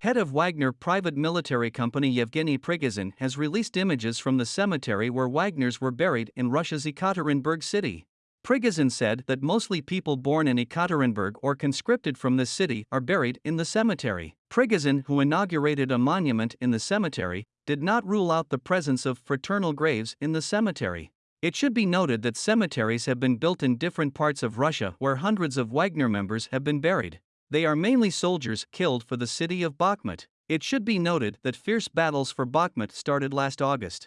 Head of Wagner private military company Yevgeny Prigozhin has released images from the cemetery where Wagners were buried in Russia's Ekaterinburg city. Prigozhin said that mostly people born in Ekaterinburg or conscripted from this city are buried in the cemetery. Prigozhin, who inaugurated a monument in the cemetery, did not rule out the presence of fraternal graves in the cemetery. It should be noted that cemeteries have been built in different parts of Russia where hundreds of Wagner members have been buried. They are mainly soldiers killed for the city of Bakhmut. It should be noted that fierce battles for Bakhmut started last August.